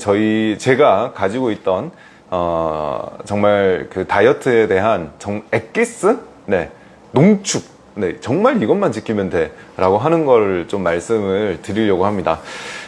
저희 제가 가지고 있던 어, 정말 그 다이어트에 대한 정 엑기스? 네. 농축. 네. 정말 이것만 지키면 돼 라고 하는 걸 좀 말씀을 드리려고 합니다.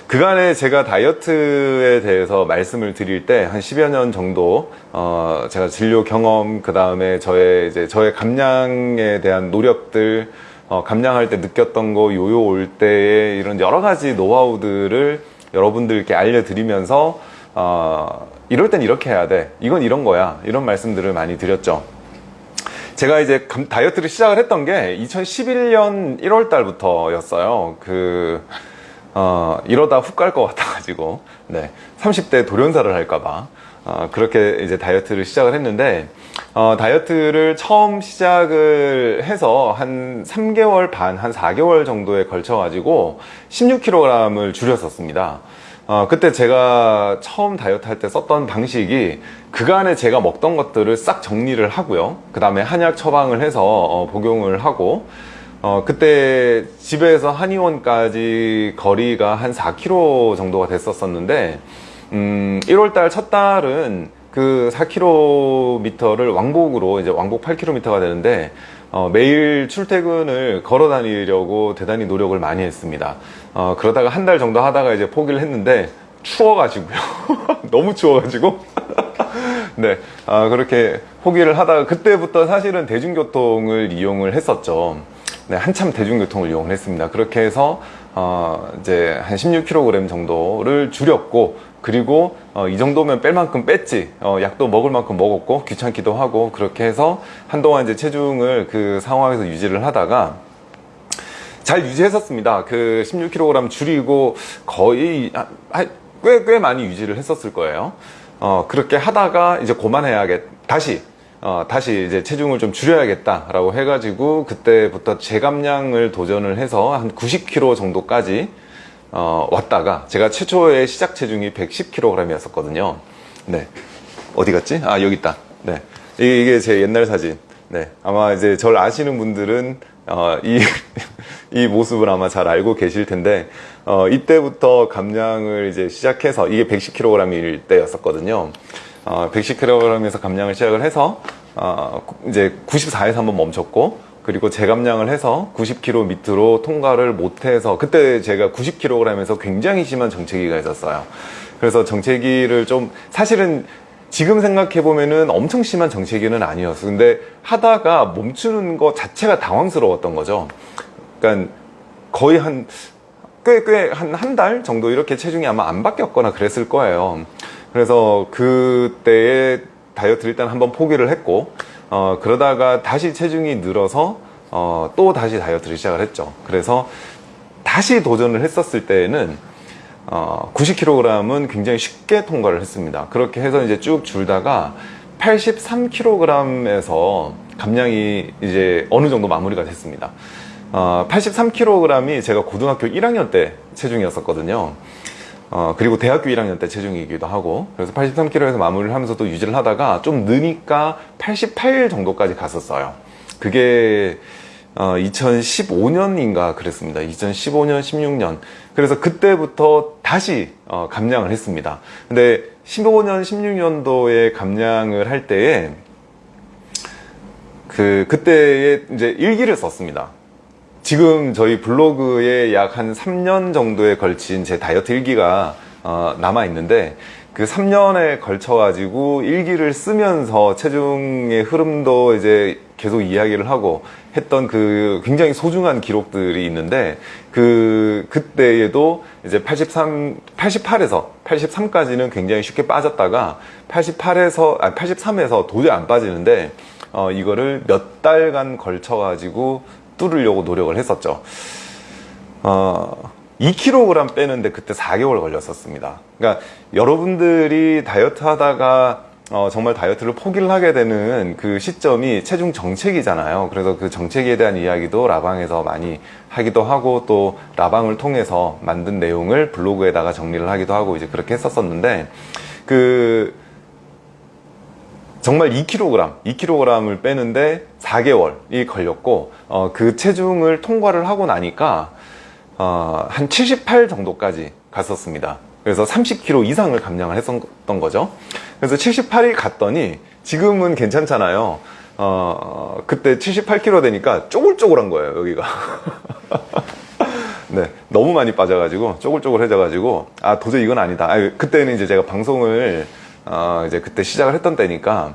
그간에 제가 다이어트에 대해서 말씀을 드릴 때 한 10여 년 정도 어, 제가 진료 경험 그 다음에 저의 이제 저의 감량에 대한 노력들 어, 감량할 때 느꼈던 거 요요 올 때의 이런 여러 가지 노하우들을 여러분들께 알려드리면서 어, 이럴 땐 이렇게 해야 돼. 이건 이런 거야. 이런 말씀들을 많이 드렸죠. 제가 이제 다이어트를 시작을 했던 게 2011년 1월 달부터 였어요. 그 어, 이러다 훅 갈 것 같아 가지고. 네. 30대 돌연사를 할까봐 어, 그렇게 이제 다이어트를 시작을 했는데 어, 다이어트를 처음 시작을 해서 한 3개월 반, 한 4개월 정도에 걸쳐 가지고 16kg을 줄였었습니다. 어, 그때 제가 처음 다이어트 할 때 썼던 방식이 그간에 제가 먹던 것들을 싹 정리를 하고요. 그 다음에 한약 처방을 해서 어, 복용을 하고 어, 그때 집에서 한의원까지 거리가 한 4km 정도가 됐었었는데 음, 1월달 첫 달은 그 4km를 왕복으로 이제 왕복 8km가 되는데 어, 매일 출퇴근을 걸어 다니려고 대단히 노력을 많이 했습니다. 어, 그러다가 한 달 정도 하다가 이제 포기를 했는데 추워가지고요. 너무 추워가지고. 네. 어, 그렇게 포기를 하다가 그때부터 사실은 대중교통을 이용을 했었죠. 네, 한참 대중교통을 이용을 했습니다. 그렇게 해서 어, 이제 한 16kg 정도를 줄였고 그리고 어, 이 정도면 뺄 만큼 뺐지. 어, 약도 먹을 만큼 먹었고 귀찮기도 하고 그렇게 해서 한동안 이제 체중을 그 상황에서 유지를 하다가 잘 유지했었습니다. 그 16kg 줄이고 거의 꽤, 꽤 많이 유지를 했었을 거예요. 어, 그렇게 하다가 이제 그만해야겠 다시 어, 다시 이제 체중을 좀 줄여야겠다 라고 해가지고 그때부터 재감량을 도전을 해서 한 90kg 정도까지 어, 왔다가 제가 최초의 시작 체중이 110kg 이었었거든요. 네. 어디 갔지? 아 여기 있다. 네. 이게 제 옛날 사진. 네. 아마 이제 저를 아시는 분들은 어, 이, 이 모습을 아마 잘 알고 계실 텐데 어, 이때부터 감량을 이제 시작해서 이게 110kg일 때였었거든요. 어, 110kg에서 감량을 시작을 해서 어, 이제 94에서 한번 멈췄고 그리고 재감량을 해서 90kg 밑으로 통과를 못해서 그때 제가 90kg에서 굉장히 심한 정체기가 있었어요. 그래서 정체기를 좀 사실은 지금 생각해 보면은 엄청 심한 정체기는 아니었어 근데 하다가 멈추는 것 자체가 당황스러웠던 거죠. 그러니까 거의 한 꽤 꽤 한 한 달 정도 이렇게 체중이 아마 안 바뀌었거나 그랬을 거예요. 그래서 그때에 다이어트를 일단 한번 포기를 했고 어, 그러다가 다시 체중이 늘어서 어, 또 다시 다이어트를 시작을 했죠. 그래서 다시 도전을 했었을 때에는 어, 90kg은 굉장히 쉽게 통과를 했습니다. 그렇게 해서 이제 쭉 줄다가 83kg에서 감량이 이제 어느 정도 마무리가 됐습니다. 어, 83kg이 제가 고등학교 1학년 때 체중이었었거든요 어, 그리고 대학교 1학년 때 체중이기도 하고 그래서 83kg에서 마무리를 하면서 또 유지를 하다가 좀 느니까 88 정도까지 갔었어요. 그게 어, 2015년인가 그랬습니다. 2015년 16년. 그래서 그때부터 다시 어, 감량을 했습니다. 근데 15년 16년도에 감량을 할 때에 그 그때에 이제 일기를 썼습니다 지금 저희 블로그에 약 한 3년 정도에 걸친 제 다이어트 일기가 어, 남아 있는데 그 3년에 걸쳐 가지고 일기를 쓰면서 체중의 흐름도 이제 계속 이야기를 하고 했던 그 굉장히 소중한 기록들이 있는데 그 그때에도 이제 83 88에서 83까지는 굉장히 쉽게 빠졌다가 88에서 아 83에서 도저히 안 빠지는데 어 이거를 몇 달간 걸쳐 가지고 뚫으려고 노력을 했었죠. 어, 2kg 빼는데 그때 4개월 걸렸었습니다. 그러니까 여러분들이 다이어트 하다가 어, 정말 다이어트를 포기를 하게 되는 그 시점이 체중 정책이잖아요. 그래서 그 정책에 대한 이야기도 라방에서 많이 하기도 하고 또 라방을 통해서 만든 내용을 블로그에다가 정리를 하기도 하고 이제 그렇게 했었었는데 그 정말 2kg, 2kg을 빼는데 4개월이 걸렸고 어, 그 체중을 통과를 하고 나니까 어, 한 78 정도까지 갔었습니다 그래서 30kg 이상을 감량을 했었던 거죠. 그래서 78이 갔더니 지금은 괜찮잖아요. 어, 그때 78kg 되니까 쪼글쪼글한 거예요, 여기가. 네, 너무 많이 빠져가지고 쪼글쪼글해져가지고 아 도저히 이건 아니다. 아, 그때는 이제 제가 방송을 어, 이제 그때 시작을 했던 때니까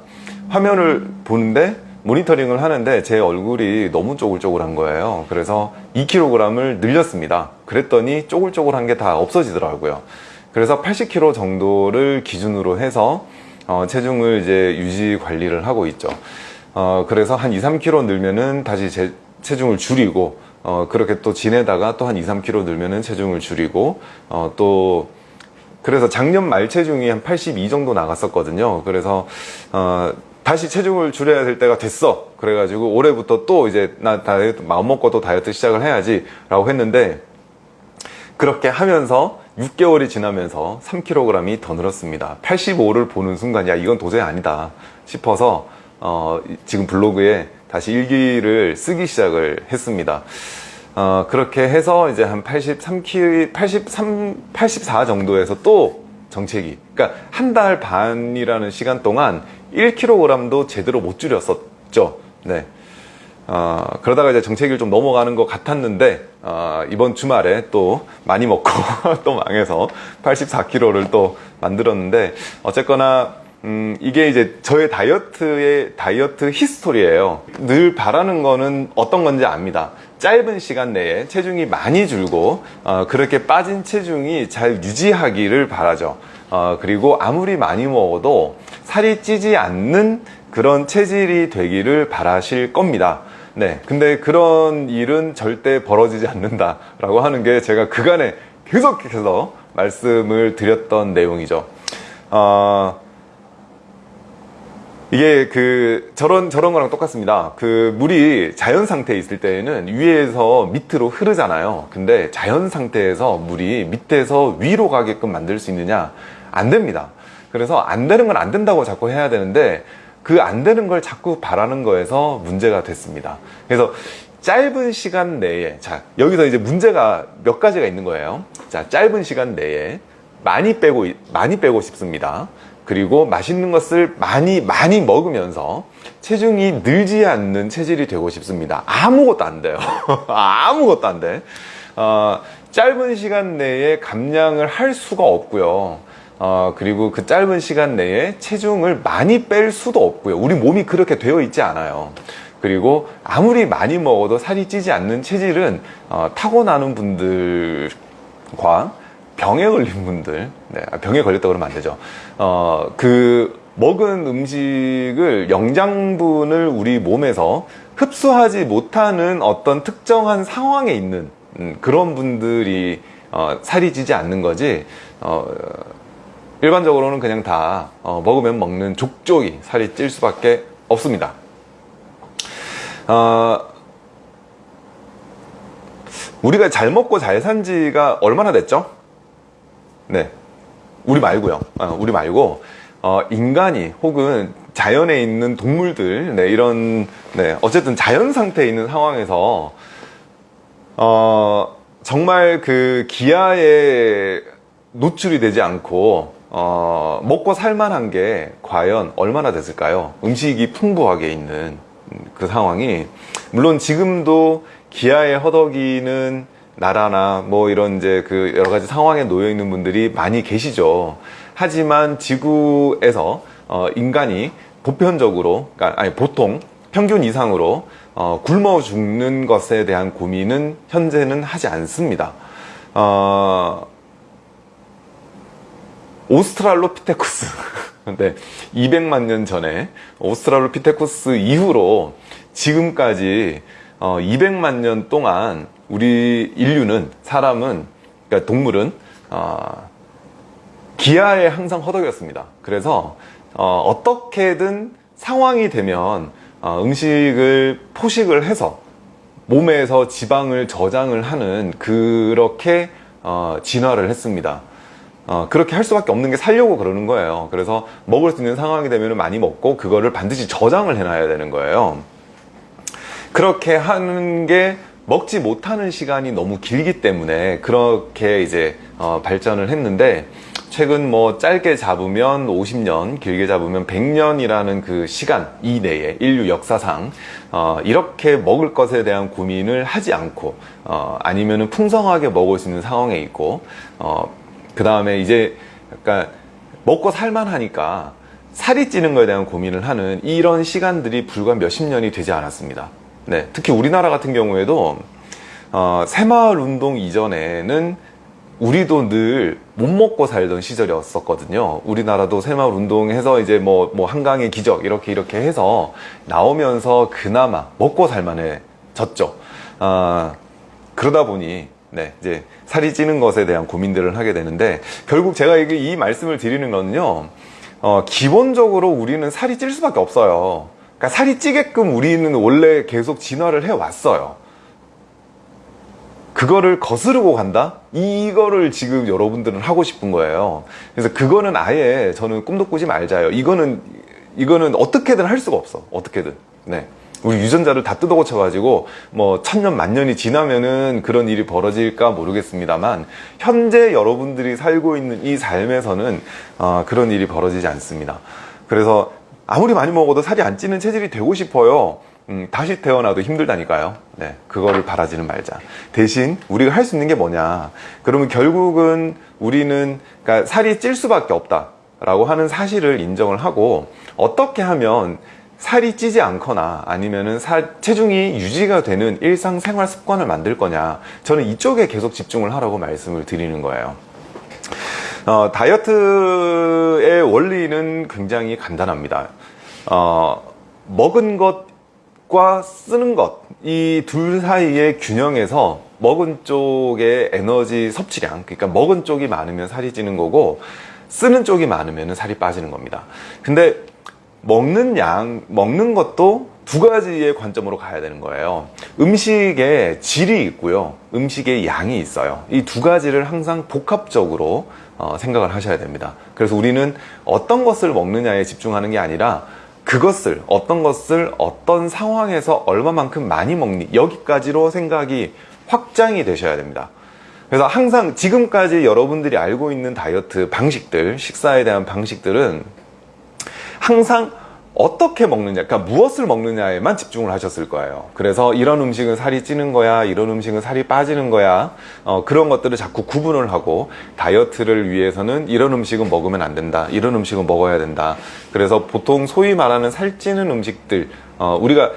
화면을 보는데 모니터링을 하는데 제 얼굴이 너무 쪼글쪼글한 거예요. 그래서 2kg을 늘렸습니다. 그랬더니 쪼글쪼글한 게 다 없어지더라고요. 그래서 80kg 정도를 기준으로 해서 어, 체중을 이제 유지 관리를 하고 있죠. 어, 그래서 한 2, 3kg 늘면은 다시 제, 체중을 줄이고 어, 그렇게 또 지내다가 또 한 2, 3kg 늘면은 체중을 줄이고 어, 또 그래서 작년 말 체중이 한 82 정도 나갔었거든요. 그래서 어, 다시 체중을 줄여야 될 때가 됐어. 그래가지고 올해부터 또 이제 나 다이어트 마음 먹고 또 다이어트 시작을 해야지 라고 했는데 그렇게 하면서 6개월이 지나면서 3kg이 더 늘었습니다. 85를 보는 순간 야 이건 도저히 아니다 싶어서 어, 지금 블로그에 다시 일기를 쓰기 시작을 했습니다. 어, 그렇게 해서 이제 한 83kg, 83, 84 정도에서 또 정체기. 그러니까 한 달 반이라는 시간 동안 1kg도 제대로 못 줄였었죠. 네. 어, 그러다가 이제 정체기를 좀 넘어가는 것 같았는데 어, 이번 주말에 또 많이 먹고 또 망해서 84kg를 또 만들었는데 어쨌거나 음, 이게 이제 저의 다이어트의 다이어트 히스토리예요. 늘 바라는 거는 어떤 건지 압니다. 짧은 시간 내에 체중이 많이 줄고 어, 그렇게 빠진 체중이 잘 유지하기를 바라죠. 어, 그리고 아무리 많이 먹어도 살이 찌지 않는 그런 체질이 되기를 바라실 겁니다. 네. 근데 그런 일은 절대 벌어지지 않는다라고 하는 게 제가 그간에 계속해서 말씀을 드렸던 내용이죠. 어, 이게 그 저런 저런 거랑 똑같습니다. 그 물이 자연 상태에 있을 때에는 위에서 밑으로 흐르잖아요. 근데 자연 상태에서 물이 밑에서 위로 가게끔 만들 수 있느냐? 안 됩니다. 그래서 안 되는 건 안 된다고 자꾸 해야 되는데 그 안 되는 걸 자꾸 바라는 거에서 문제가 됐습니다. 그래서 짧은 시간 내에 자 여기서 이제 문제가 몇 가지가 있는 거예요. 자 짧은 시간 내에 많이 빼고 많이 빼고 싶습니다. 그리고 맛있는 것을 많이 많이 먹으면서 체중이 늘지 않는 체질이 되고 싶습니다. 아무것도 안 돼요. 아무것도 안 돼. 어, 짧은 시간 내에 감량을 할 수가 없고요. 어, 그리고 그 짧은 시간 내에 체중을 많이 뺄 수도 없고요. 우리 몸이 그렇게 되어 있지 않아요. 그리고 아무리 많이 먹어도 살이 찌지 않는 체질은 어, 타고나는 분들과 병에 걸린 분들, 네, 아, 병에 걸렸다 그러면 안 되죠. 어, 그 먹은 음식을 영양분을 우리 몸에서 흡수하지 못하는 어떤 특정한 상황에 있는 음, 그런 분들이 어, 살이 찌지 않는 거지. 어, 일반적으로는 그냥 다 어, 먹으면 먹는 족족이 살이 찔 수밖에 없습니다. 어, 우리가 잘 먹고 잘 산 지가 얼마나 됐죠? 네. 우리 말고요. 어, 우리 말고 어, 인간이 혹은 자연에 있는 동물들 네, 이런 네, 어쨌든 자연 상태에 있는 상황에서 어, 정말 그 기아에 노출이 되지 않고 어, 먹고 살만한 게 과연 얼마나 됐을까요? 음식이 풍부하게 있는 그 상황이 물론 지금도 기아에 허덕이는 나라나 뭐 이런 이제 그 여러 가지 상황에 놓여 있는 분들이 많이 계시죠. 하지만 지구에서 어 인간이 보편적으로 그러니까 아니 보통 평균 이상으로 어 굶어 죽는 것에 대한 고민은 현재는 하지 않습니다. 어 오스트랄로피테쿠스 네, 200만 년 전에 오스트랄로피테쿠스 이후로 지금까지 어, 200만 년 동안 우리 인류는 사람은 그러니까 동물은 어, 기아에 항상 허덕였습니다. 그래서 어, 떻게든 상황이 되면 어, 음식을 포식을 해서 몸에서 지방을 저장을 하는 그렇게 어, 진화를 했습니다. 어, 그렇게 할 수밖에 없는 게 살려고 그러는 거예요. 그래서 먹을 수 있는 상황이 되면 많이 먹고 그거를 반드시 저장을 해놔야 되는 거예요. 그렇게 하는 게 먹지 못하는 시간이 너무 길기 때문에 그렇게 이제 어, 발전을 했는데 최근 뭐 짧게 잡으면 50년, 길게 잡으면 100년이라는 그 시간 이내에 인류 역사상 어, 이렇게 먹을 것에 대한 고민을 하지 않고 어, 아니면은 풍성하게 먹을 수 있는 상황에 있고 어, 그 다음에 이제 약간 먹고 살만하니까 살이 찌는 것에 대한 고민을 하는 이런 시간들이 불과 몇십 년이 되지 않았습니다. 네, 특히 우리나라 같은 경우에도 어, 새마을 운동 이전에는 우리도 늘 못 먹고 살던 시절이었었거든요. 우리나라도 새마을 운동해서 이제 뭐, 뭐 한강의 기적 이렇게 이렇게 해서 나오면서 그나마 먹고 살만해졌죠. 아, 그러다 보니 네, 이제 살이 찌는 것에 대한 고민들을 하게 되는데 결국 제가 이 말씀을 드리는 거는요. 어, 기본적으로 우리는 살이 찔 수밖에 없어요. 그러니까 살이 찌게끔 우리는 원래 계속 진화를 해 왔어요. 그거를 거스르고 간다? 이거를 지금 여러분들은 하고 싶은 거예요. 그래서 그거는 아예 저는 꿈도 꾸지 말자요. 이거는, 이거는 어떻게든 할 수가 없어. 어떻게든. 네. 우리 유전자를 다 뜯어 고쳐 가지고 뭐 천년 만년이 지나면은 그런 일이 벌어질까 모르겠습니다만 현재 여러분들이 살고 있는 이 삶에서는 어, 그런 일이 벌어지지 않습니다. 그래서 아무리 많이 먹어도 살이 안 찌는 체질이 되고 싶어요. 음, 다시 태어나도 힘들다니까요. 네, 그거를 바라지는 말자. 대신 우리가 할 수 있는 게 뭐냐? 그러면 결국은 우리는 그러니까 살이 찔 수밖에 없다 라고 하는 사실을 인정을 하고 어떻게 하면 살이 찌지 않거나 아니면은 살, 체중이 유지가 되는 일상생활 습관을 만들 거냐 저는 이쪽에 계속 집중을 하라고 말씀을 드리는 거예요 어, 다이어트의 원리는 굉장히 간단합니다 어, 먹은 것과 쓰는 것 이 둘 사이의 균형에서 먹은 쪽의 에너지 섭취량 그러니까 먹은 쪽이 많으면 살이 찌는 거고 쓰는 쪽이 많으면 살이 빠지는 겁니다 근데 먹는 양, 먹는 것도 두 가지의 관점으로 가야 되는 거예요. 음식의 질이 있고요. 음식의 양이 있어요. 이 두 가지를 항상 복합적으로 어, 생각을 하셔야 됩니다. 그래서 우리는 어떤 것을 먹느냐에 집중하는 게 아니라 그것을 어떤 것을 어떤 상황에서 얼마만큼 많이 먹니 여기까지로 생각이 확장이 되셔야 됩니다. 그래서 항상 지금까지 여러분들이 알고 있는 다이어트 방식들, 식사에 대한 방식들은 항상 어떻게 먹느냐, 그러니까 무엇을 먹느냐에만 집중을 하셨을 거예요. 그래서 이런 음식은 살이 찌는 거야, 이런 음식은 살이 빠지는 거야, 어, 그런 것들을 자꾸 구분을 하고 다이어트를 위해서는 이런 음식은 먹으면 안 된다, 이런 음식은 먹어야 된다. 그래서 보통 소위 말하는 살찌는 음식들, 어, 우리가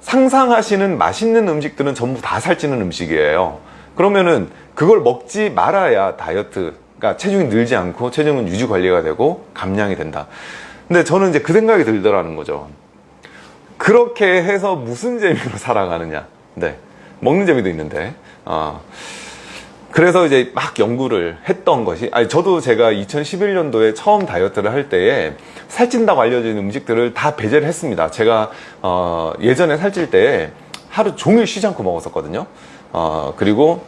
상상하시는 맛있는 음식들은 전부 다 살찌는 음식이에요. 그러면은 그걸 먹지 말아야 다이어트, 그러니까 체중이 늘지 않고 체중은 유지 관리가 되고 감량이 된다. 근데 저는 이제 그 생각이 들더라는 거죠. 그렇게 해서 무슨 재미로 살아가느냐. 네. 먹는 재미도 있는데. 어. 그래서 이제 막 연구를 했던 것이, 아니, 저도 제가 2011년도에 처음 다이어트를 할 때에 살찐다고 알려진 음식들을 다 배제를 했습니다. 제가, 어, 예전에 살찔 때 하루 종일 쉬지 않고 먹었었거든요. 어, 그리고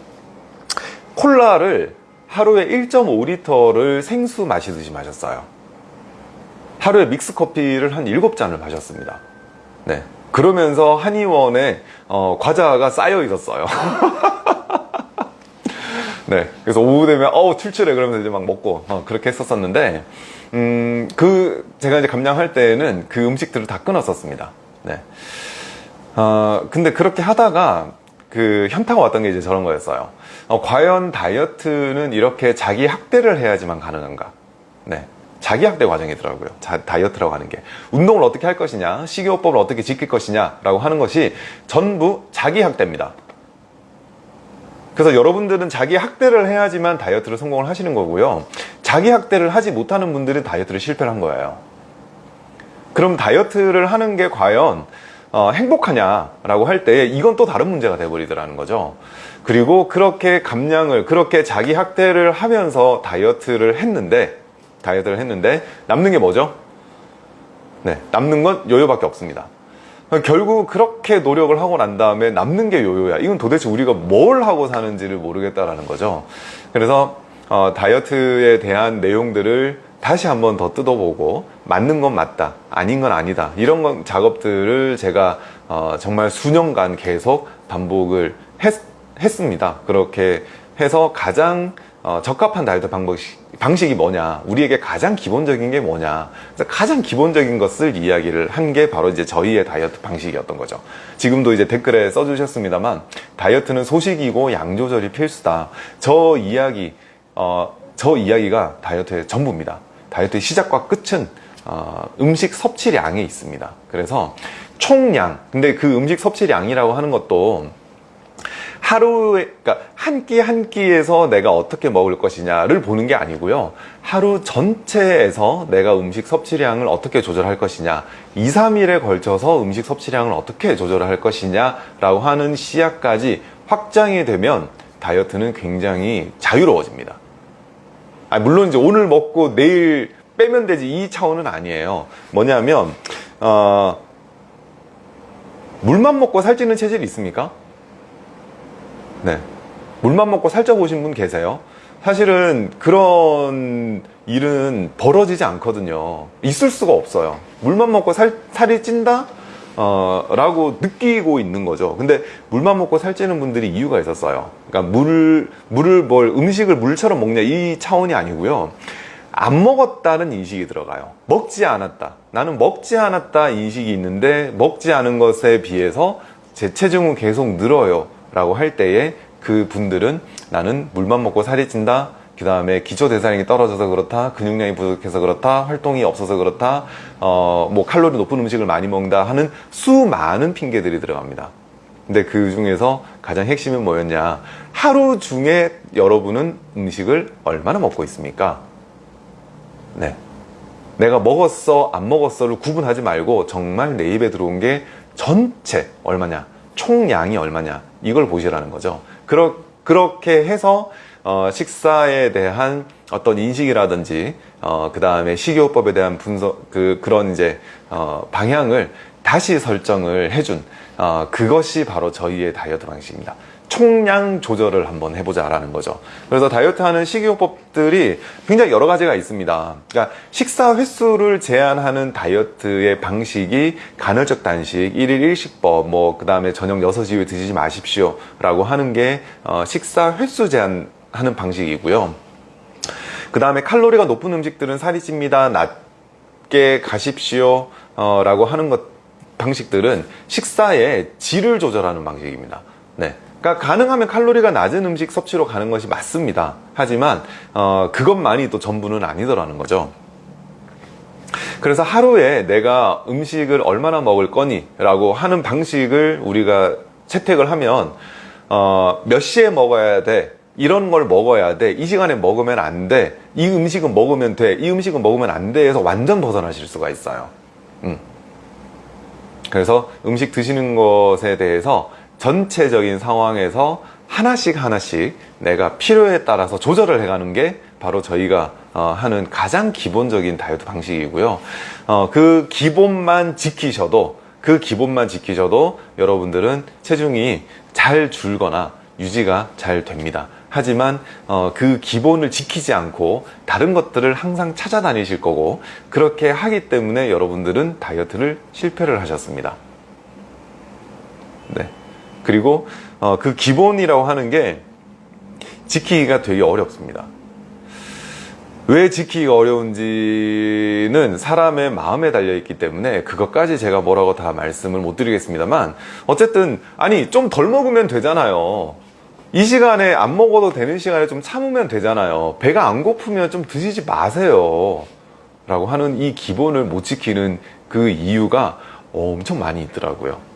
콜라를 하루에 1.5리터를 생수 마시듯이 마셨어요. 하루에 믹스 커피를 한 7잔을 마셨습니다. 네. 그러면서 한의원에 어, 과자가 쌓여 있었어요. 네. 그래서 오후 되면 어우 출출해 그러면서 이제 막 먹고 어, 그렇게 했었었는데 음, 그 제가 이제 감량할 때는 그 음식들을 다 끊었었습니다. 네. 어, 근데 그렇게 하다가 그 현타가 왔던 게 이제 저런 거였어요. 어, 과연 다이어트는 이렇게 자기 학대를 해야지만 가능한가? 네. 자기 학대 과정이더라고요. 자, 다이어트라고 하는 게. 운동을 어떻게 할 것이냐, 식이요법을 어떻게 지킬 것이냐 라고 하는 것이 전부 자기 학대입니다. 그래서 여러분들은 자기 학대를 해야지만 다이어트를 성공을 하시는 거고요. 자기 학대를 하지 못하는 분들은 다이어트를 실패를 한 거예요. 그럼 다이어트를 하는 게 과연 어, 행복하냐라고 할 때 이건 또 다른 문제가 돼버리더라는 거죠. 그리고 그렇게 감량을 그렇게 자기 학대를 하면서 다이어트를 했는데 다이어트를 했는데 남는 게 뭐죠? 네, 남는 건 요요밖에 없습니다. 결국 그렇게 노력을 하고 난 다음에 남는 게 요요야. 이건 도대체 우리가 뭘 하고 사는지를 모르겠다라는 거죠. 그래서 어, 다이어트에 대한 내용들을 다시 한번 더 뜯어보고 맞는 건 맞다, 아닌 건 아니다. 이런 건 작업들을 제가 어, 정말 수년간 계속 반복을 했습니다. 그렇게 해서 가장 어, 적합한 다이어트 방법, 방식이 뭐냐, 우리에게 가장 기본적인 게 뭐냐, 가장 기본적인 것을 이야기를 한 게 바로 이제 저희의 다이어트 방식이었던 거죠. 지금도 이제 댓글에 써주셨습니다만, 다이어트는 소식이고 양 조절이 필수다. 저 이야기, 어, 저 이야기가 다이어트의 전부입니다. 다이어트의 시작과 끝은 어, 음식 섭취량에 있습니다. 그래서 총량, 근데 그 음식 섭취량이라고 하는 것도 하루에 그러니까 한끼한 끼에서 내가 어떻게 먹을 것이냐를 보는 게 아니고요. 하루 전체에서 내가 음식 섭취량을 어떻게 조절할 것이냐, 2, 3일에 걸쳐서 음식 섭취량을 어떻게 조절할 것이냐 라고 하는 시야까지 확장이 되면 다이어트는 굉장히 자유로워집니다. 아, 물론 이제 오늘 먹고 내일 빼면 되지 이 차원은 아니에요. 뭐냐면 어, 물만 먹고 살찌는 체질이 있습니까? 네. 물만 먹고 살쪄 보신 분 계세요? 사실은 그런 일은 벌어지지 않거든요. 있을 수가 없어요. 물만 먹고 살, 살이 찐다? 어, 라고 느끼고 있는 거죠. 근데 물만 먹고 살찌는 분들이 이유가 있었어요. 그러니까 물, 물을 뭘, 음식을 물처럼 먹냐 이 차원이 아니고요. 안 먹었다는 인식이 들어가요. 먹지 않았다. 나는 먹지 않았다 인식이 있는데 먹지 않은 것에 비해서 제 체중은 계속 늘어요. 라고 할 때에 그 분들은 나는 물만 먹고 살이 찐다. 그 다음에 기초 대사량이 떨어져서 그렇다, 근육량이 부족해서 그렇다, 활동이 없어서 그렇다, 어, 뭐 칼로리 높은 음식을 많이 먹는다 하는 수많은 핑계들이 들어갑니다. 근데 그 중에서 가장 핵심은 뭐였냐? 하루 중에 여러분은 음식을 얼마나 먹고 있습니까? 네. 내가 먹었어, 안 먹었어를 구분하지 말고 정말 내 입에 들어온 게 전체 얼마냐, 총량이 얼마냐, 이걸 보시라는 거죠. 그러, 그렇게 해서 어, 식사에 대한 어떤 인식이라든지 어, 그 다음에 식이요법에 대한 분석 그 그런 이제 어, 방향을 다시 설정을 해준 어, 그것이 바로 저희의 다이어트 방식입니다. 총량 조절을 한번 해보자라는 거죠. 그래서 다이어트 하는 식이요법들이 굉장히 여러 가지가 있습니다. 그러니까 식사 횟수를 제한하는 다이어트의 방식이 간헐적 단식, 1일 1식법, 뭐, 그 다음에 저녁 6시 이후에 드시지 마십시오. 라고 하는 게, 어, 식사 횟수 제한하는 방식이고요. 그 다음에 칼로리가 높은 음식들은 살이 찝니다. 낮게 가십시오. 어, 라고 하는 것, 방식들은 식사의 질을 조절하는 방식입니다. 네. 그러니까 가능하면 칼로리가 낮은 음식 섭취로 가는 것이 맞습니다. 하지만 어, 그것만이 또 전부는 아니더라는 거죠. 그래서 하루에 내가 음식을 얼마나 먹을 거니? 라고 하는 방식을 우리가 채택을 하면 어, 몇 시에 먹어야 돼? 이런 걸 먹어야 돼. 이 시간에 먹으면 안 돼. 이 음식은 먹으면 돼. 이 음식은 먹으면 안 돼. 해서 완전 벗어나실 수가 있어요. 음. 그래서 음식 드시는 것에 대해서 전체적인 상황에서 하나씩 하나씩 내가 필요에 따라서 조절을 해가는 게 바로 저희가 어, 하는 가장 기본적인 다이어트 방식이고요. 어, 그 기본만 지키셔도 그 기본만 지키셔도 여러분들은 체중이 잘 줄거나 유지가 잘 됩니다. 하지만 어, 그 기본을 지키지 않고 다른 것들을 항상 찾아다니실 거고 그렇게 하기 때문에 여러분들은 다이어트를 실패를 하셨습니다. 네. 그리고 어, 그 기본이라고 하는 게 지키기가 되게 어렵습니다. 왜 지키기가 어려운지는 사람의 마음에 달려있기 때문에 그것까지 제가 뭐라고 다 말씀을 못 드리겠습니다만 어쨌든 아니 좀 덜 먹으면 되잖아요. 이 시간에 안 먹어도 되는 시간에 좀 참으면 되잖아요. 배가 안 고프면 좀 드시지 마세요. 라고 하는 이 기본을 못 지키는 그 이유가 엄청 많이 있더라고요.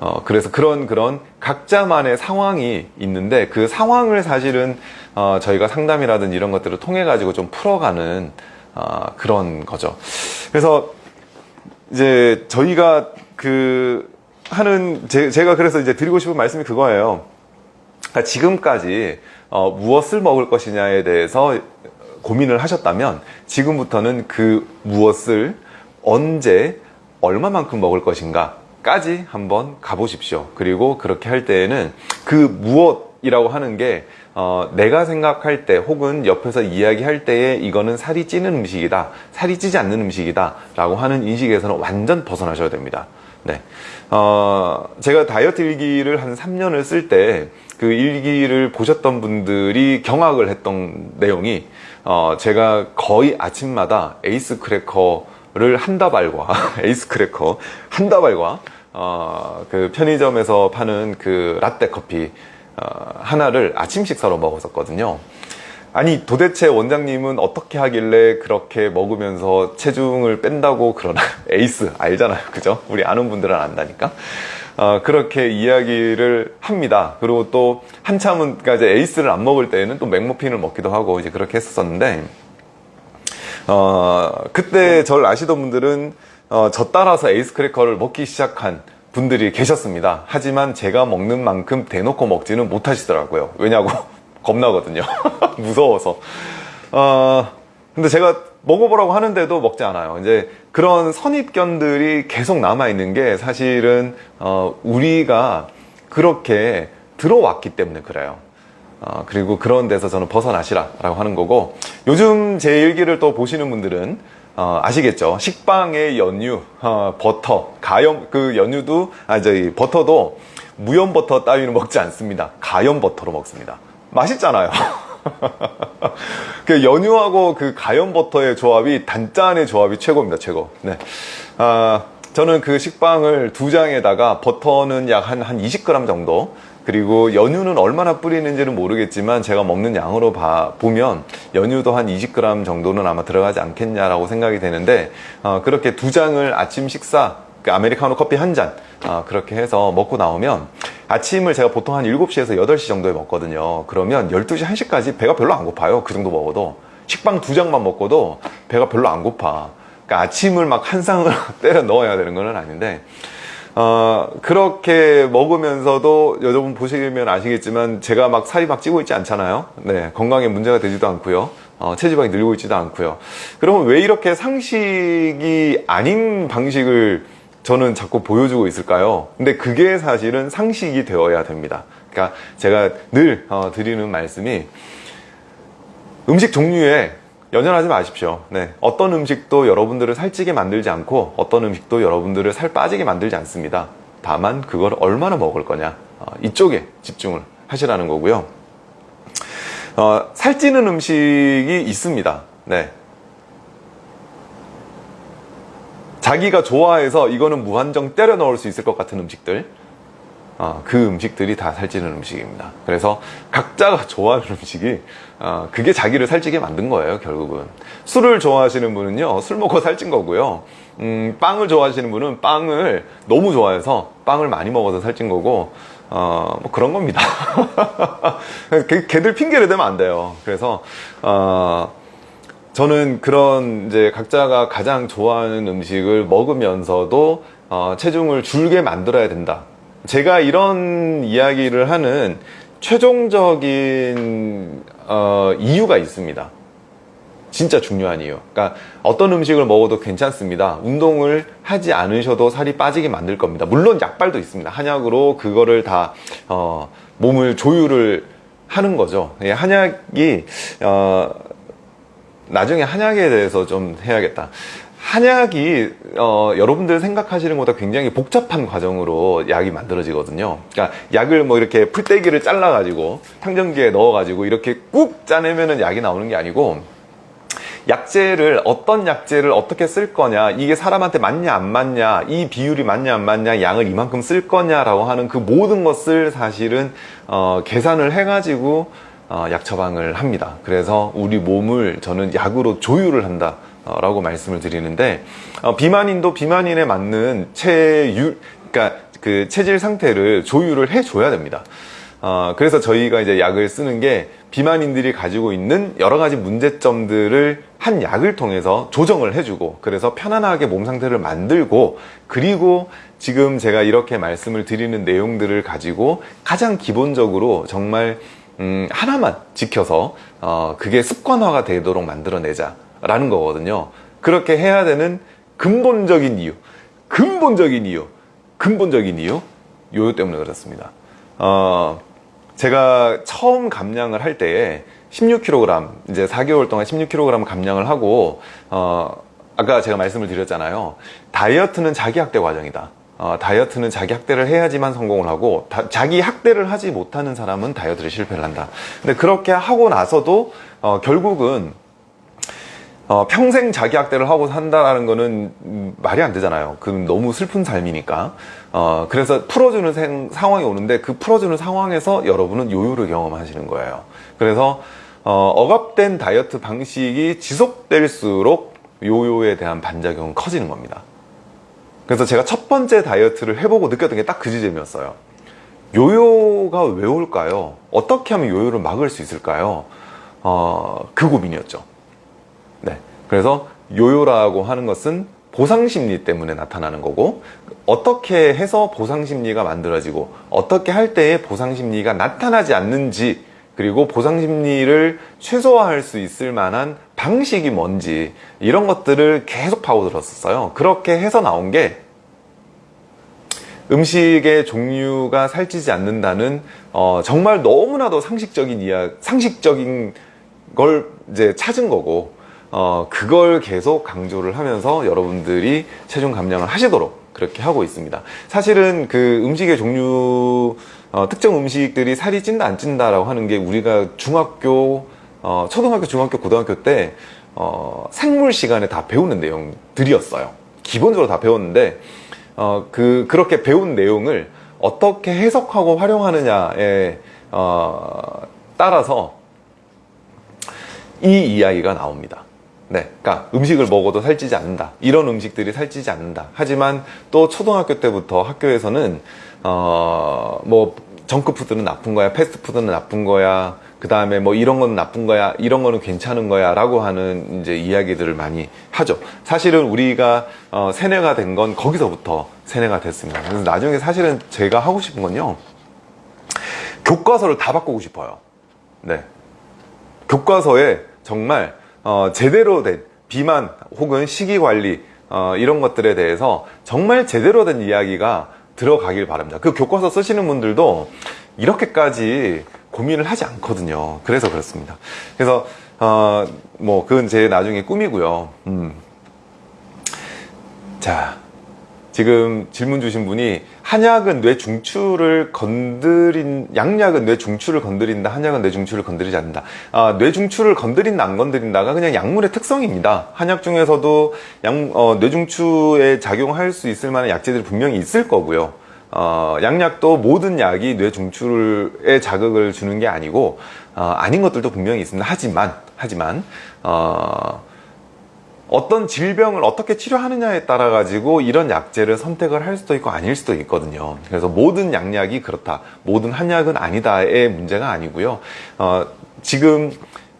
어, 그래서 그런 그런 각자만의 상황이 있는데 그 상황을 사실은 어, 저희가 상담이라든지 이런 것들을 통해 가지고 좀 풀어가는 어, 그런 거죠. 그래서 이제 저희가 그 하는 제, 제가 그래서 이제 드리고 싶은 말씀이 그거예요. 그러니까 지금까지 어, 무엇을 먹을 것이냐에 대해서 고민을 하셨다면 지금부터는 그 무엇을 언제 얼마만큼 먹을 것인가 까지 한번 가보십시오. 그리고 그렇게 할 때에는 그 무엇이라고 하는 게 어, 내가 생각할 때 혹은 옆에서 이야기할 때에 이거는 살이 찌는 음식이다. 살이 찌지 않는 음식이다. 라고 하는 인식에서는 완전 벗어나셔야 됩니다. 네. 어, 제가 다이어트 일기를 한 3년을 쓸 때 그 일기를 보셨던 분들이 경악을 했던 내용이 어, 제가 거의 아침마다 에이스 크래커 를 한 다발과 에이스 크래커 한 다발과 어, 그 편의점에서 파는 그 라떼 커피 어, 하나를 아침 식사로 먹었었거든요. 아니 도대체 원장님은 어떻게 하길래 그렇게 먹으면서 체중을 뺀다고 그러나? 에이스 알잖아요. 그죠? 우리 아는 분들은 안다니까? 어, 그렇게 이야기를 합니다. 그리고 또 한참은 그러니까 에이스를 안 먹을 때에는 또 맥머핀을 먹기도 하고 이제 그렇게 했었는데 어, 그때 저를 아시던 분들은 어, 저 따라서 에이스 크래커를 먹기 시작한 분들이 계셨습니다. 하지만 제가 먹는 만큼 대놓고 먹지는 못하시더라고요. 왜냐고 겁나거든요. 무서워서. 어, 근데 제가 먹어보라고 하는데도 먹지 않아요. 이제 그런 선입견들이 계속 남아있는 게 사실은 어, 우리가 그렇게 들어왔기 때문에 그래요 어, 그리고 그런 데서 저는 벗어나시라 라고 하는 거고 요즘 제 일기를 또 보시는 분들은 어, 아시겠죠? 식빵의 연유 어, 버터 가염 그 연유도 아 저희 버터도 무염 버터 따위는 먹지 않습니다. 가염 버터로 먹습니다. 맛있잖아요. 그 연유하고 그 가염 버터의 조합이 단짠의 조합이 최고입니다 최고. 네. 아, 저는 그 식빵을 두 장에다가 버터는 약 한 한 20g 정도 그리고 연유는 얼마나 뿌리는지는 모르겠지만 제가 먹는 양으로 봐, 보면 연유도 한 20g 정도는 아마 들어가지 않겠냐라고 생각이 되는데 어, 그렇게 두 장을 아침 식사 그 아메리카노 커피 한잔 어, 그렇게 해서 먹고 나오면 아침을 제가 보통 한 7시에서 8시 정도에 먹거든요. 그러면 12시 1시까지 배가 별로 안 고파요. 그 정도 먹어도. 식빵 두 장만 먹고도 배가 별로 안 고파. 그러니까 아침을 막 한 상을 때려 넣어야 되는 건 아닌데 어, 그렇게 먹으면서도 여러분 보시면 아시겠지만 제가 막 살이 막 찌고 있지 않잖아요. 네 건강에 문제가 되지도 않고요. 어, 체지방이 늘고 있지도 않고요. 그러면 왜 이렇게 상식이 아닌 방식을 저는 자꾸 보여주고 있을까요? 근데 그게 사실은 상식이 되어야 됩니다. 그러니까 제가 늘 어, 드리는 말씀이 음식 종류에 연연하지 마십시오. 네, 어떤 음식도 여러분들을 살찌게 만들지 않고 어떤 음식도 여러분들을 살 빠지게 만들지 않습니다. 다만 그걸 얼마나 먹을 거냐. 어, 이쪽에 집중을 하시라는 거고요. 어, 살찌는 음식이 있습니다. 네. 자기가 좋아해서 이거는 무한정 때려 넣을 수 있을 것 같은 음식들 어, 그 음식들이 다 살찌는 음식입니다. 그래서 각자가 좋아하는 음식이 어, 그게 자기를 살찌게 만든 거예요 결국은. 술을 좋아하시는 분은요 술 먹고 살찐 거고요. 음, 빵을 좋아하시는 분은 빵을 너무 좋아해서 빵을 많이 먹어서 살찐 거고 어, 뭐 그런 겁니다. 걔들 핑계를 대면 안 돼요. 그래서 어, 저는 그런 이제 각자가 가장 좋아하는 음식을 먹으면서도 어, 체중을 줄게 만들어야 된다 제가 이런 이야기를 하는 최종적인 어, 이유가 있습니다. 진짜 중요한 이유. 그러니까 어떤 음식을 먹어도 괜찮습니다. 운동을 하지 않으셔도 살이 빠지게 만들 겁니다. 물론 약발도 있습니다. 한약으로 그거를 다 어, 몸을 조율을 하는 거죠. 예, 한약이 어, 나중에 한약에 대해서 좀 해야겠다 한약이 어, 여러분들 생각하시는 것보다 굉장히 복잡한 과정으로 약이 만들어지거든요. 그러니까 약을 뭐 이렇게 풀떼기를 잘라 가지고 탕정기에 넣어 가지고 이렇게 꾹 짜내면 약이 나오는 게 아니고 약재를 어떤 약재를 어떻게 쓸 거냐 이게 사람한테 맞냐 안 맞냐 이 비율이 맞냐 안 맞냐 양을 이만큼 쓸 거냐 라고 하는 그 모든 것을 사실은 어, 계산을 해 가지고 어, 약 처방을 합니다. 그래서 우리 몸을 저는 약으로 조율을 한다 라고 말씀을 드리는데 어, 비만인도 비만인에 맞는 체율 그러니까 그 체질 상태를 조율을 해 줘야 됩니다. 어, 그래서 저희가 이제 약을 쓰는 게 비만인들이 가지고 있는 여러 가지 문제점들을 한 약을 통해서 조정을 해주고 그래서 편안하게 몸 상태를 만들고 그리고 지금 제가 이렇게 말씀을 드리는 내용들을 가지고 가장 기본적으로 정말 음, 하나만 지켜서 어, 그게 습관화가 되도록 만들어내자 라는 거거든요. 그렇게 해야 되는 근본적인 이유 근본적인 이유 근본적인 이유 요요 때문에 그렇습니다. 어, 제가 처음 감량을 할 때에 16kg 이제 4개월 동안 16kg 감량을 하고 어, 아까 제가 말씀을 드렸잖아요. 다이어트는 자기 학대 과정이다. 어, 다이어트는 자기 학대를 해야지만 성공을 하고 다- 자기 학대를 하지 못하는 사람은 다이어트를 실패를 한다. 근데 그렇게 하고 나서도 어, 결국은 어, 평생 자기 학대를 하고 산다라는 거는 음, 말이 안 되잖아요. 그 너무 슬픈 삶이니까. 어, 그래서 풀어주는 생- 상황이 오는데 그 풀어주는 상황에서 여러분은 요요를 경험하시는 거예요. 그래서 어, 억압된 다이어트 방식이 지속될수록 요요에 대한 반작용은 커지는 겁니다. 그래서 제가 첫 번째 다이어트를 해보고 느꼈던 게 딱 그 지점이었어요. 요요가 왜 올까요? 어떻게 하면 요요를 막을 수 있을까요? 어, 그 고민이었죠. 네. 그래서 요요라고 하는 것은 보상심리 때문에 나타나는 거고, 어떻게 해서 보상심리가 만들어지고, 어떻게 할 때에 보상심리가 나타나지 않는지, 그리고 보상심리를 최소화할 수 있을 만한 방식이 뭔지, 이런 것들을 계속 파고들었었어요. 그렇게 해서 나온 게, 음식의 종류가 살찌지 않는다는 어, 정말 너무나도 상식적인 이야 상식적인 걸 이제 찾은 거고 어, 그걸 계속 강조를 하면서 여러분들이 체중 감량을 하시도록 그렇게 하고 있습니다. 사실은 그 음식의 종류 어, 특정 음식들이 살이 찐다 안 찐다 라고 하는 게 우리가 중학교 어, 초등학교 중학교 고등학교 때 어, 생물 시간에 다 배우는 내용들이었어요. 기본적으로 다 배웠는데 어, 그, 그렇게 배운 내용을 어떻게 해석하고 활용하느냐에, 어, 따라서 이 이야기가 나옵니다. 네. 그러니까 음식을 먹어도 살찌지 않는다. 이런 음식들이 살찌지 않는다. 하지만 또 초등학교 때부터 학교에서는, 어, 뭐, 정크푸드는 나쁜 거야. 패스트푸드는 나쁜 거야. 그 다음에 뭐 이런 거는 나쁜 거야. 이런 거는 괜찮은 거야. 라고 하는 이제 이야기들을 많이 하죠. 사실은 우리가 어, 세뇌가 된 건 거기서부터 세뇌가 됐습니다. 그래서 나중에 사실은 제가 하고 싶은 건요. 교과서를 다 바꾸고 싶어요. 네. 교과서에 정말 어, 제대로 된 비만 혹은 식이 관리 어, 이런 것들에 대해서 정말 제대로 된 이야기가 들어가길 바랍니다. 그 교과서 쓰시는 분들도 이렇게까지 고민을 하지 않거든요. 그래서 그렇습니다. 그래서 어, 뭐 그건 제 나중에 꿈이고요. 음. 자, 지금 질문 주신 분이 한약은 뇌 중추를 건드린 양약은 뇌 중추를 건드린다 한약은 뇌 중추를 건드리지 않는다. 아, 뇌 중추를 건드린다 안 건드린다가 그냥 약물의 특성입니다. 한약 중에서도 양, 어, 뇌 중추에 작용할 수 있을 만한 약재들이 분명히 있을 거고요. 어, 양약도 모든 약이 뇌 중추에 자극을 주는 게 아니고 어, 아닌 것들도 분명히 있습니다. 하지만 하지만 어, 어떤 질병을 어떻게 치료하느냐에 따라 가지고 이런 약제를 선택을 할 수도 있고 아닐 수도 있거든요. 그래서 모든 양약이 그렇다, 모든 한약은 아니다의 문제가 아니고요. 어, 지금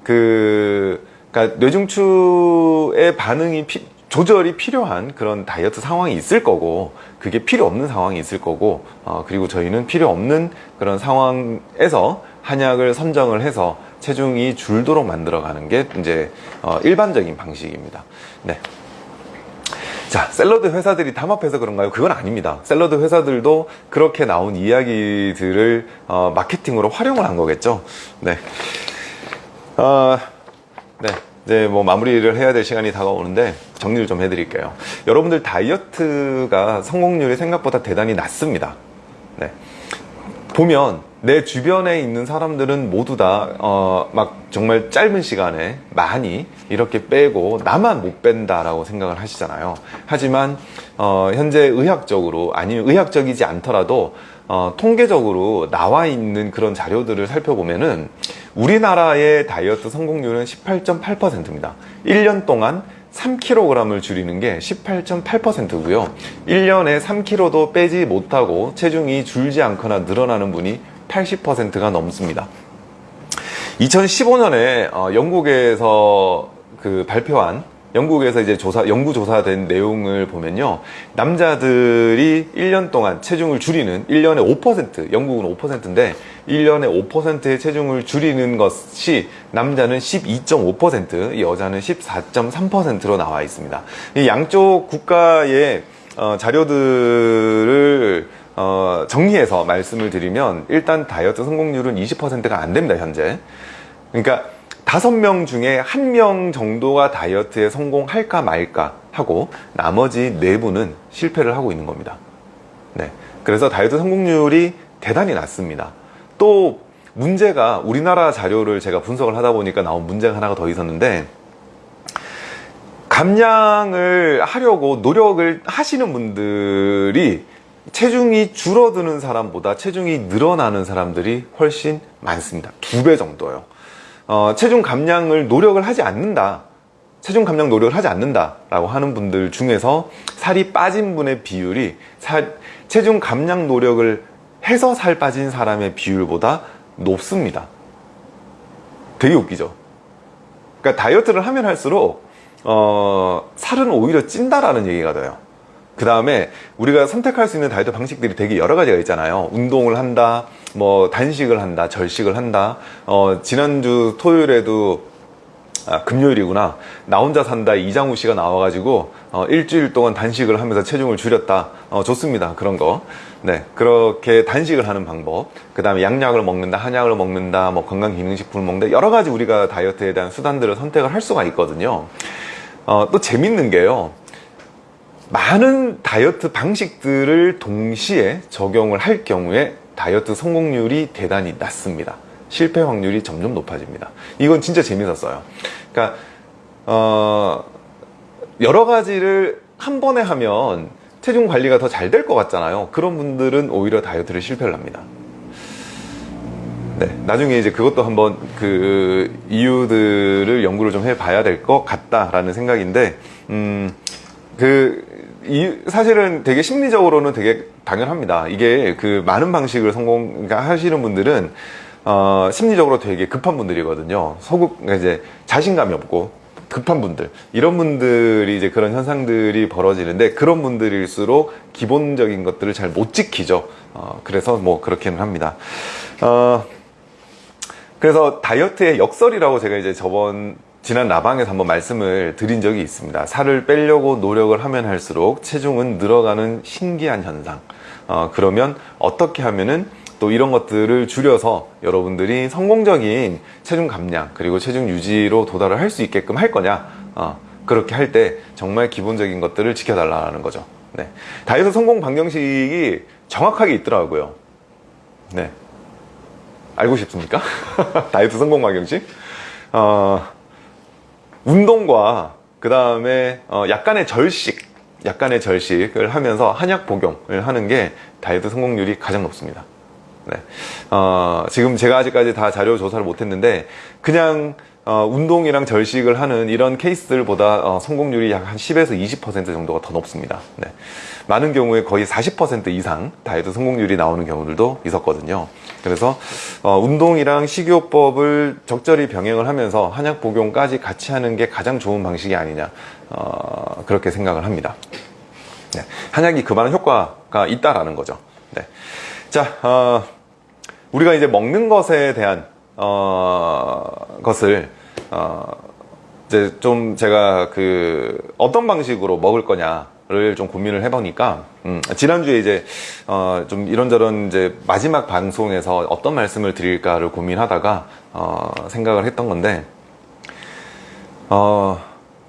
그 그러니까 뇌중추의 반응이 피, 조절이 필요한 그런 다이어트 상황이 있을 거고 그게 필요 없는 상황이 있을 거고 어, 그리고 저희는 필요 없는 그런 상황에서 한약을 선정을 해서 체중이 줄도록 만들어가는 게 이제 어, 일반적인 방식입니다. 네. 자, 샐러드 회사들이 담합해서 그런가요? 그건 아닙니다. 샐러드 회사들도 그렇게 나온 이야기들을 어, 마케팅으로 활용을 한 거겠죠. 네. 어, 네. 이제 뭐 마무리를 해야 될 시간이 다가오는데 정리를 좀 해드릴게요. 여러분들 다이어트가 성공률이 생각보다 대단히 낮습니다. 네. 보면 내 주변에 있는 사람들은 모두 다, 어, 막 정말 짧은 시간에 많이 이렇게 빼고 나만 못 뺀다라고 생각을 하시잖아요. 하지만, 어, 현재 의학적으로, 아니면 의학적이지 않더라도, 어, 통계적으로 나와 있는 그런 자료들을 살펴보면은 우리나라의 다이어트 성공률은 18.8%입니다. 1년 동안 3kg을 줄이는 게 18.8%고요. 1년에 3kg도 빼지 못하고 체중이 줄지 않거나 늘어나는 분이 80%가 넘습니다. 2015년에 어, 영국에서 그 발표한 영국에서 이제 조사, 연구 조사된 내용을 보면요. 남자들이 1년 동안 체중을 줄이는 1년에 5%, 영국은 5%인데 1년에 5%의 체중을 줄이는 것이 남자는 12.5%, 여자는 14.3%로 나와 있습니다. 이 양쪽 국가의 어, 자료들을 어, 정리해서 말씀을 드리면 일단 다이어트 성공률은 20%가 안 됩니다, 현재. 그러니까 다섯 명 중에 한 명 정도가 다이어트에 성공할까 말까 하고 나머지 네 분은 실패를 하고 있는 겁니다. 네. 그래서 다이어트 성공률이 대단히 낮습니다. 또 문제가 우리나라 자료를 제가 분석을 하다 보니까 나온 문제가 하나가 더 있었는데 감량을 하려고 노력을 하시는 분들이 체중이 줄어드는 사람보다 체중이 늘어나는 사람들이 훨씬 많습니다. 두 배 정도요. 어, 체중 감량을 노력을 하지 않는다. 체중 감량 노력을 하지 않는다 라고 하는 분들 중에서 살이 빠진 분의 비율이 살, 체중 감량 노력을 해서 살 빠진 사람의 비율보다 높습니다. 되게 웃기죠. 그러니까 다이어트를 하면 할수록 어, 살은 오히려 찐다라는 얘기가 돼요. 그 다음에 우리가 선택할 수 있는 다이어트 방식들이 되게 여러 가지가 있잖아요. 운동을 한다, 뭐 단식을 한다, 절식을 한다. 어, 지난주 토요일에도 아, 금요일이구나. 나 혼자 산다 이장우 씨가 나와가지고 어, 일주일 동안 단식을 하면서 체중을 줄였다. 어, 좋습니다. 그런 거. 네, 그렇게 단식을 하는 방법. 그 다음에 양약을 먹는다, 한약을 먹는다, 뭐 건강기능식품을 먹는다. 여러 가지 우리가 다이어트에 대한 수단들을 선택을 할 수가 있거든요. 어, 또 재밌는 게요. 많은 다이어트 방식들을 동시에 적용을 할 경우에 다이어트 성공률이 대단히 낮습니다. 실패 확률이 점점 높아집니다. 이건 진짜 재밌었어요. 그러니까 어, 여러 가지를 한 번에 하면 체중 관리가 더 잘 될 것 같잖아요. 그런 분들은 오히려 다이어트를 실패를 합니다. 네, 나중에 이제 그것도 한번 그 이유들을 연구를 좀 해봐야 될 것 같다라는 생각인데, 음, 그, 이, 사실은 되게 심리적으로는 되게 당연합니다. 이게 그 많은 방식을 성공하시는 분들은 어, 심리적으로 되게 급한 분들이거든요. 소극, 그러니까 이제 자신감이 없고 급한 분들. 이런 분들이 이제 그런 현상들이 벌어지는데 그런 분들일수록 기본적인 것들을 잘 못 지키죠. 어, 그래서 뭐 그렇게는 합니다. 어, 그래서 다이어트의 역설이라고 제가 이제 저번 지난 라방에서 한번 말씀을 드린 적이 있습니다. 살을 빼려고 노력을 하면 할수록 체중은 늘어가는 신기한 현상. 어, 그러면 어떻게 하면은 또 이런 것들을 줄여서 여러분들이 성공적인 체중 감량 그리고 체중 유지로 도달을 할 수 있게끔 할 거냐 어, 그렇게 할 때 정말 기본적인 것들을 지켜달라는 거죠 네. 다이어트 성공 방정식이 정확하게 있더라고요 네. 알고 싶습니까? 다이어트 성공 방정식 어, 운동과 그 다음에 어, 약간의 절식 약간의 절식을 하면서 한약 복용을 하는 게 다이어트 성공률이 가장 높습니다 네. 어, 지금 제가 아직까지 다 자료 조사를 못했는데 그냥 어, 운동이랑 절식을 하는 이런 케이스들보다 어, 성공률이 약 한 10에서 20% 정도가 더 높습니다. 네. 많은 경우에 거의 40% 이상 다이어트 성공률이 나오는 경우들도 있었거든요. 그래서 어, 운동이랑 식이요법을 적절히 병행을 하면서 한약 복용까지 같이 하는 게 가장 좋은 방식이 아니냐 어, 그렇게 생각을 합니다. 네. 한약이 그만한 효과가 있다라는 거죠. 네. 자, 어, 우리가 이제 먹는 것에 대한 어, 것을 어, 이제 좀 제가 그 어떤 방식으로 먹을 거냐를 좀 고민을 해보니까 음, 지난주에 이제 어, 좀 이런저런 이제 마지막 방송에서 어떤 말씀을 드릴까를 고민하다가 어, 생각을 했던 건데 어,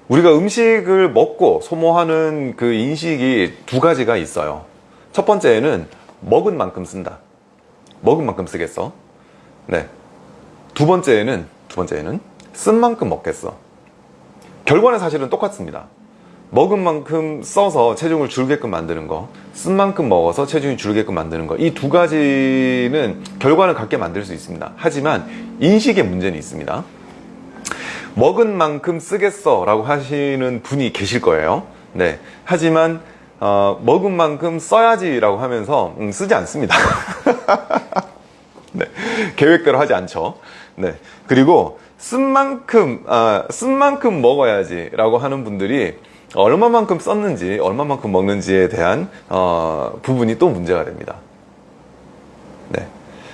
우리가 음식을 먹고 소모하는 그 인식이 두 가지가 있어요. 첫 번째는 먹은 만큼 쓴다. 먹은 만큼 쓰겠어. 네. 두 번째에는, 두 번째에는 쓴 만큼 먹겠어. 결과는 사실은 똑같습니다. 먹은 만큼 써서 체중을 줄게끔 만드는 거, 쓴 만큼 먹어서 체중이 줄게끔 만드는 거, 이 두 가지는 결과는 같게 만들 수 있습니다. 하지만 인식의 문제는 있습니다. 먹은 만큼 쓰겠어 라고 하시는 분이 계실 거예요. 네. 하지만 어, 먹은 만큼 써야지 라고 하면서 음, 쓰지 않습니다. 네, 계획대로 하지 않죠. 네, 그리고 쓴 만큼 아, 쓴 만큼 먹어야지 라고 하는 분들이 얼마만큼 썼는지 얼마만큼 먹는지에 대한 어, 부분이 또 문제가 됩니다. 네,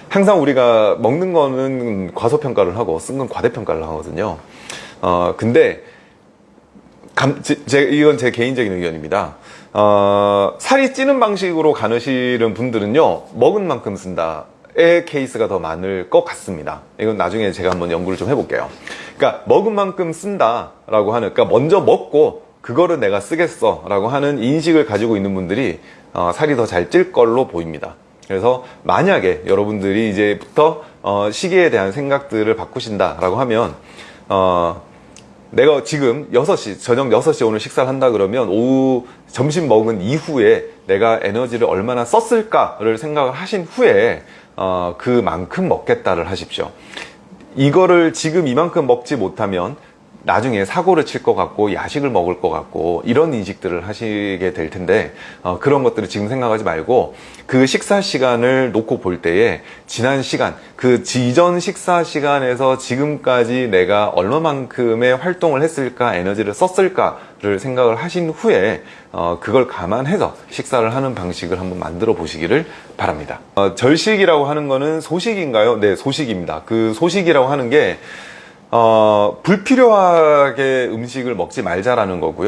항상 우리가 먹는 거는 과소평가를 하고 쓴 건 과대평가를 하거든요. 어, 근데 감, 제, 이건 제 개인적인 의견입니다. 어, 살이 찌는 방식으로 가느시는 분들은요 먹은 만큼 쓴다 의 케이스가 더 많을 것 같습니다 이건 나중에 제가 한번 연구를 좀 해볼게요 그러니까 먹은 만큼 쓴다 라고 하는 그러니까 먼저 먹고 그거를 내가 쓰겠어 라고 하는 인식을 가지고 있는 분들이 어, 살이 더 잘 찔 걸로 보입니다. 그래서 만약에 여러분들이 이제부터 어, 시계에 대한 생각들을 바꾸신다 라고 하면 어, 내가 지금 6시, 저녁 6시에 오늘 식사를 한다 그러면 오후 점심 먹은 이후에 내가 에너지를 얼마나 썼을까를 생각을 하신 후에 어, 그만큼 먹겠다를 하십시오. 이거를 지금 이만큼 먹지 못하면 나중에 사고를 칠 것 같고 야식을 먹을 것 같고 이런 인식들을 하시게 될 텐데 어, 그런 것들을 지금 생각하지 말고 그 식사 시간을 놓고 볼 때에 지난 시간 그 이전 식사 시간에서 지금까지 내가 얼마만큼의 활동을 했을까 에너지를 썼을까를 생각을 하신 후에 어, 그걸 감안해서 식사를 하는 방식을 한번 만들어 보시기를 바랍니다 어, 절식이라고 하는 거는 소식인가요? 네 소식입니다 그 소식이라고 하는 게 어, 불필요하게 음식을 먹지 말자라는 거고요.